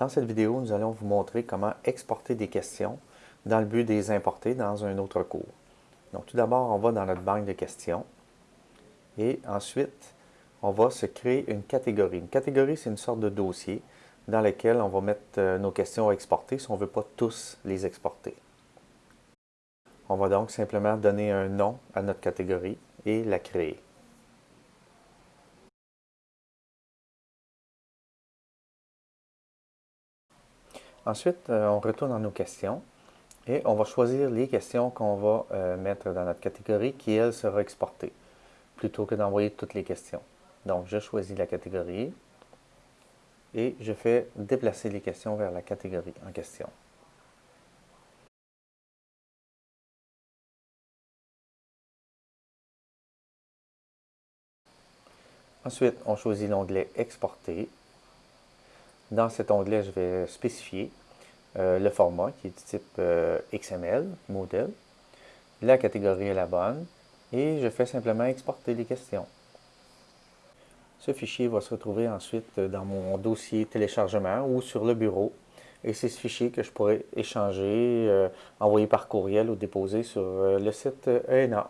Dans cette vidéo, nous allons vous montrer comment exporter des questions dans le but de les importer dans un autre cours. Donc tout d'abord, on va dans notre banque de questions et ensuite, on va se créer une catégorie. Une catégorie, c'est une sorte de dossier dans lequel on va mettre euh, nos questions à exporter si on ne veut pas tous les exporter. On va donc simplement donner un nom à notre catégorie et la créer. Ensuite, euh, on retourne dans nos questions et on va choisir les questions qu'on va euh, mettre dans notre catégorie qui, elle, sera exportée, plutôt que d'envoyer toutes les questions. Donc, je choisis la catégorie et je fais déplacer les questions vers la catégorie en question. Ensuite, on choisit l'onglet « Exporter ». Dans cet onglet, je vais spécifier euh, le format qui est du type euh, XML, modèle. La catégorie est la bonne et je fais simplement exporter les questions. Ce fichier va se retrouver ensuite dans mon dossier téléchargement ou sur le bureau. Et c'est ce fichier que je pourrais échanger, euh, envoyer par courriel ou déposer sur le site ENA.